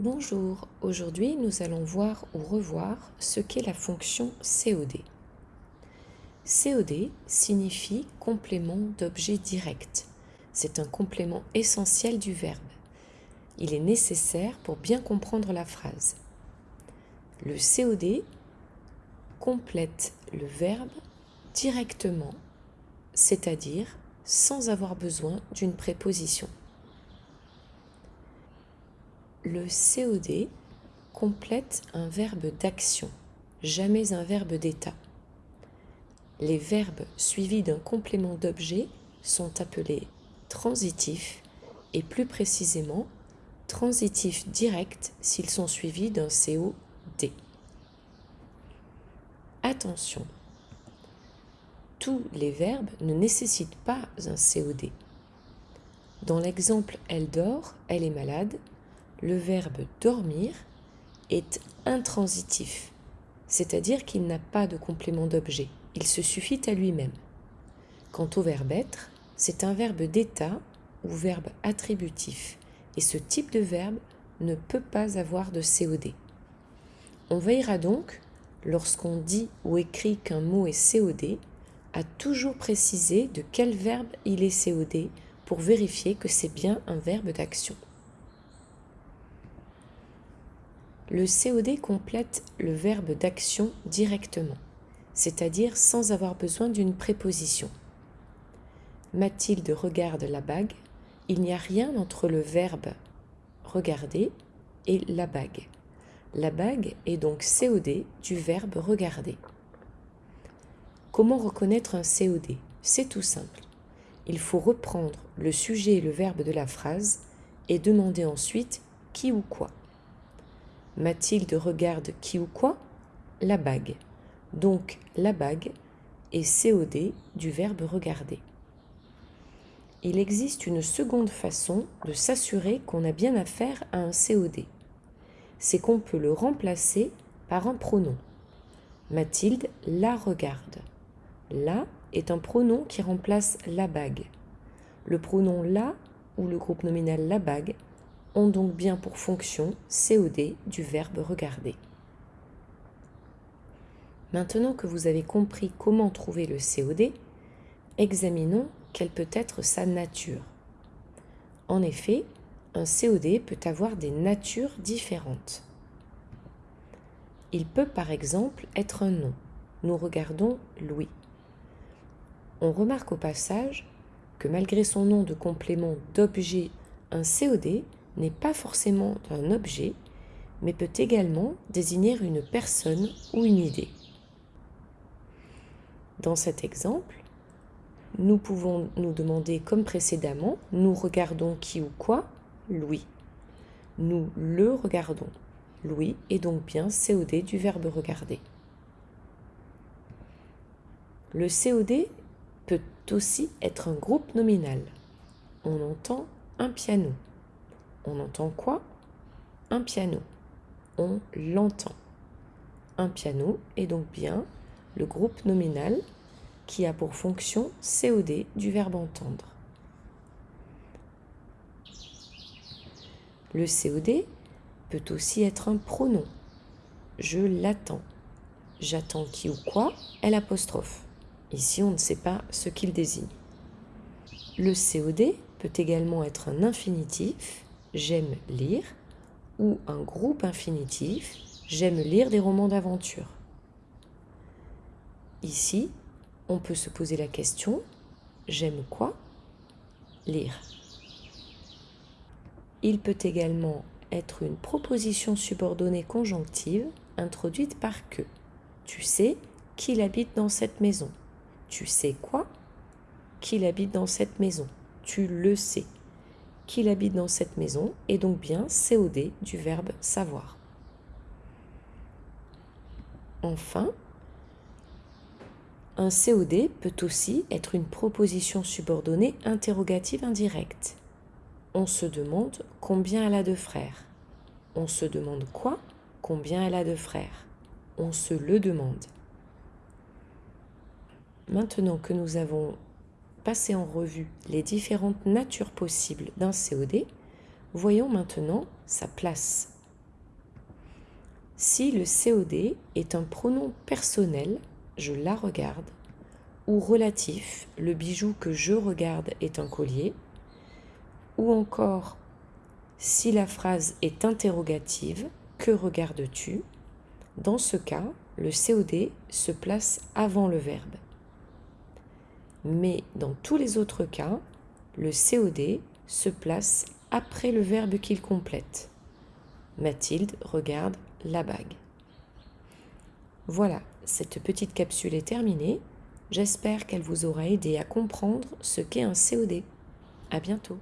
Bonjour, aujourd'hui nous allons voir ou revoir ce qu'est la fonction COD. COD signifie complément d'objet direct. C'est un complément essentiel du verbe. Il est nécessaire pour bien comprendre la phrase. Le COD complète le verbe directement, c'est-à-dire sans avoir besoin d'une préposition le COD complète un verbe d'action, jamais un verbe d'état. Les verbes suivis d'un complément d'objet sont appelés transitifs et plus précisément transitifs directs s'ils sont suivis d'un COD. Attention, tous les verbes ne nécessitent pas un COD. Dans l'exemple « elle dort »,« elle est malade », le verbe dormir est intransitif, c'est-à-dire qu'il n'a pas de complément d'objet, il se suffit à lui-même. Quant au verbe être, c'est un verbe d'état ou verbe attributif, et ce type de verbe ne peut pas avoir de COD. On veillera donc, lorsqu'on dit ou écrit qu'un mot est COD, à toujours préciser de quel verbe il est COD pour vérifier que c'est bien un verbe d'action. Le COD complète le verbe d'action directement, c'est-à-dire sans avoir besoin d'une préposition. Mathilde regarde la bague. Il n'y a rien entre le verbe regarder et la bague. La bague est donc COD du verbe regarder. Comment reconnaître un COD C'est tout simple. Il faut reprendre le sujet et le verbe de la phrase et demander ensuite qui ou quoi. Mathilde regarde qui ou quoi? La bague. Donc la bague est COD du verbe regarder. Il existe une seconde façon de s'assurer qu'on a bien affaire à un COD. C'est qu'on peut le remplacer par un pronom. Mathilde la regarde. La est un pronom qui remplace la bague. Le pronom la ou le groupe nominal la bague ont donc bien pour fonction COD du verbe regarder. Maintenant que vous avez compris comment trouver le COD, examinons quelle peut être sa nature. En effet, un COD peut avoir des natures différentes. Il peut par exemple être un nom. Nous regardons Louis. On remarque au passage que malgré son nom de complément d'objet, un COD n'est pas forcément un objet, mais peut également désigner une personne ou une idée. Dans cet exemple, nous pouvons nous demander comme précédemment, nous regardons qui ou quoi? Louis. Nous le regardons. Louis est donc bien COD du verbe regarder. Le COD peut aussi être un groupe nominal. On entend un piano. On entend quoi? Un piano. On l'entend. Un piano est donc bien le groupe nominal qui a pour fonction COD du verbe entendre. Le COD peut aussi être un pronom. Je l'attends. J'attends qui ou quoi est l'apostrophe. Ici, on ne sait pas ce qu'il désigne. Le COD peut également être un infinitif j'aime lire ou un groupe infinitif, j'aime lire des romans d'aventure. Ici, on peut se poser la question, j'aime quoi? Lire. Il peut également être une proposition subordonnée conjonctive introduite par que. Tu sais qu'il habite dans cette maison. Tu sais quoi? Qu'il habite dans cette maison. Tu le sais qu'il habite dans cette maison est donc bien COD du verbe savoir. Enfin, un COD peut aussi être une proposition subordonnée interrogative indirecte. On se demande combien elle a de frères. On se demande quoi? Combien elle a de frères. On se le demande. Maintenant que nous avons en revue les différentes natures possibles d'un COD, voyons maintenant sa place Si le COD est un pronom personnel, je la regarde, ou relatif, le bijou que je regarde est un collier, ou encore si la phrase est interrogative, que regardes-tu? Dans ce cas, le COD se place avant le verbe. Mais dans tous les autres cas, le COD se place après le verbe qu'il complète. Mathilde regarde la bague. Voilà, cette petite capsule est terminée. J'espère qu'elle vous aura aidé à comprendre ce qu'est un COD. À bientôt.